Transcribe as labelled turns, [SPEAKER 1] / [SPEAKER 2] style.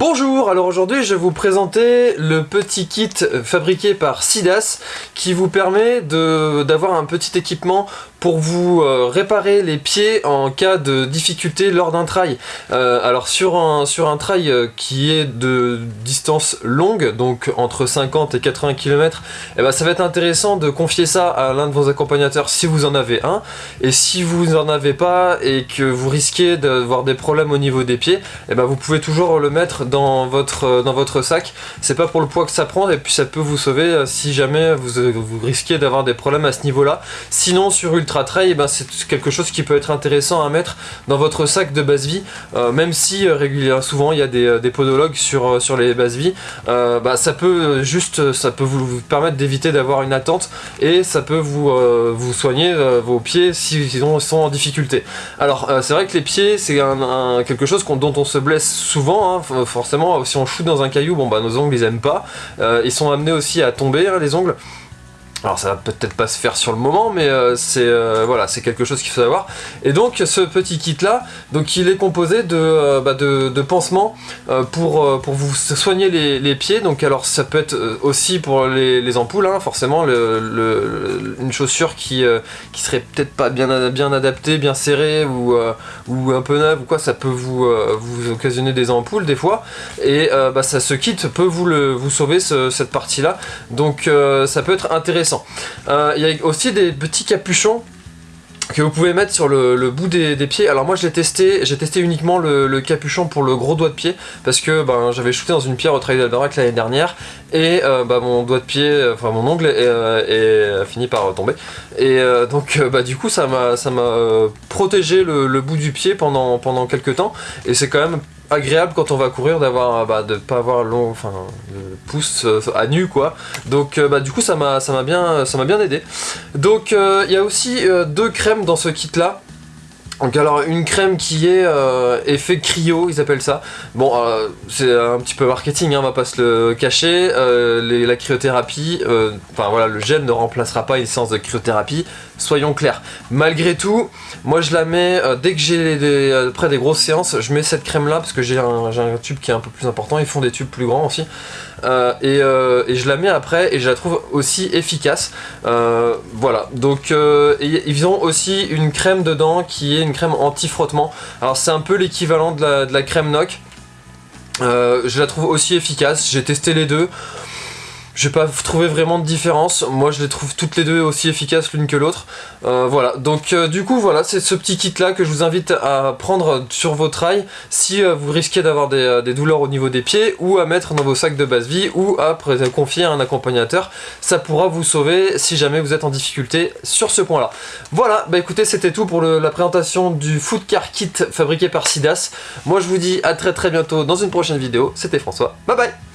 [SPEAKER 1] Bonjour, alors aujourd'hui je vais vous présenter le petit kit fabriqué par Sidas qui vous permet d'avoir un petit équipement pour vous euh, réparer les pieds en cas de difficulté lors d'un trail. Euh, alors sur un, sur un trail euh, qui est de distance longue, donc entre 50 et 80 km, eh ben, ça va être intéressant de confier ça à l'un de vos accompagnateurs si vous en avez un. Et si vous n'en avez pas et que vous risquez d'avoir des problèmes au niveau des pieds, eh ben, vous pouvez toujours le mettre dans votre, dans votre sac. C'est pas pour le poids que ça prend et puis ça peut vous sauver si jamais vous, vous risquez d'avoir des problèmes à ce niveau-là. Sinon sur Ultra trail, eh ben, c'est quelque chose qui peut être intéressant à mettre dans votre sac de base vie, euh, même si euh, régulièrement, souvent il y a des, euh, podologues sur, sur les bases vie, bah, ça peut juste, ça peut vous, permettre d'éviter d'avoir une attente et ça peut vous, vous soigner vos pieds si, sont en difficulté. Alors c'est vrai que les pieds c'est quelque chose dont on se blesse souvent, hein, forcément si on shoot dans un caillou, bon bah nos ongles ils aiment pas, ils sont amenés aussi à tomber les ongles. Alors ça va peut-être pas se faire sur le moment, mais euh, c'est euh, voilà, c'est quelque chose qu'il faut savoir. Et donc ce petit kit là, donc il est composé de, euh, bah, de, pansements pour, pour vous soigner les, pieds. Donc alors ça peut être aussi pour les, ampoules, hein, forcément, une chaussure qui, qui serait peut-être pas bien, bien adaptée, bien serrée ou, ou un peu neuve ou quoi, ça peut vous, vous occasionner des ampoules des fois. Et bah, ça, ce kit peut vous, le, vous sauver cette partie là. Donc ça peut être intéressant euh, il y a aussi des petits capuchons que vous pouvez mettre sur le, bout des, pieds. Alors moi je l'ai testé, j'ai testé uniquement le, capuchon pour le gros doigt de pied parce que ben, j'avais shooté dans une pierre au Trail d'Albarac l'année dernière et euh, bah, mon doigt de pied, enfin mon ongle est, euh, fini par tomber et donc bah, du coup ça m'a protégé le, bout du pied pendant, pendant quelques temps et c'est quand même agréable quand on va courir d'avoir bah, de pas avoir long enfin le pouce euh, à nu quoi. Donc euh, bah du coup ça m'a ça m'a bien ça m'a bien aidé. Donc euh, il y a aussi deux crèmes dans ce kit là donc alors une crème qui est effet cryo, ils appellent ça. Bon, c'est un petit peu marketing, hein, on va pas se le cacher. la cryothérapie, enfin voilà, le gel ne remplacera pas une séance de cryothérapie soyons clairs. Malgré tout, moi je la mets, euh, dès que j'ai des, après des grosses séances, je mets cette crème là parce que j'ai un, tube qui est un peu plus important, ils font des tubes plus grands aussi. Euh, euh, et, je la mets après et je la trouve aussi efficace. voilà, donc ils ont aussi une crème dedans qui est une crème anti-frottement. Alors c'est un peu l'équivalent de la, de la crème NOC. je la trouve aussi efficace, j'ai testé les deux. J'ai pas trouvé vraiment de différence, moi je les trouve toutes les deux aussi efficaces l'une que l'autre. Euh, voilà, donc euh, du coup voilà, c'est ce petit kit là que je vous invite à prendre sur vos trails si euh, vous risquez d'avoir des, douleurs au niveau des pieds ou à mettre dans vos sacs de base vie ou à confier à un accompagnateur. Ça pourra vous sauver si jamais vous êtes en difficulté sur ce point là. Voilà, bah écoutez c'était tout pour la présentation du Food Car Kit fabriqué par Sidas. Moi je vous dis à très très bientôt dans une prochaine vidéo, c'était François, bye bye